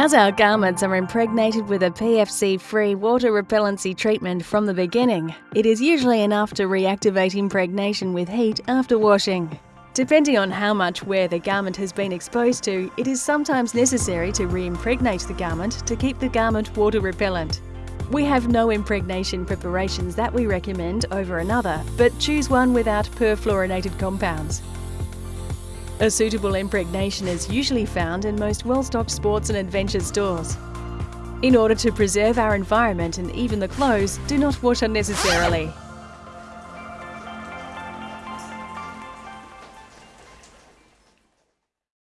As our garments are impregnated with a PFC-free water repellency treatment from the beginning, it is usually enough to reactivate impregnation with heat after washing. Depending on how much wear the garment has been exposed to, it is sometimes necessary to re-impregnate the garment to keep the garment water repellent. We have no impregnation preparations that we recommend over another, but choose one without perfluorinated compounds. A suitable impregnation is usually found in most well-stocked sports and adventure stores. In order to preserve our environment and even the clothes, do not wash unnecessarily.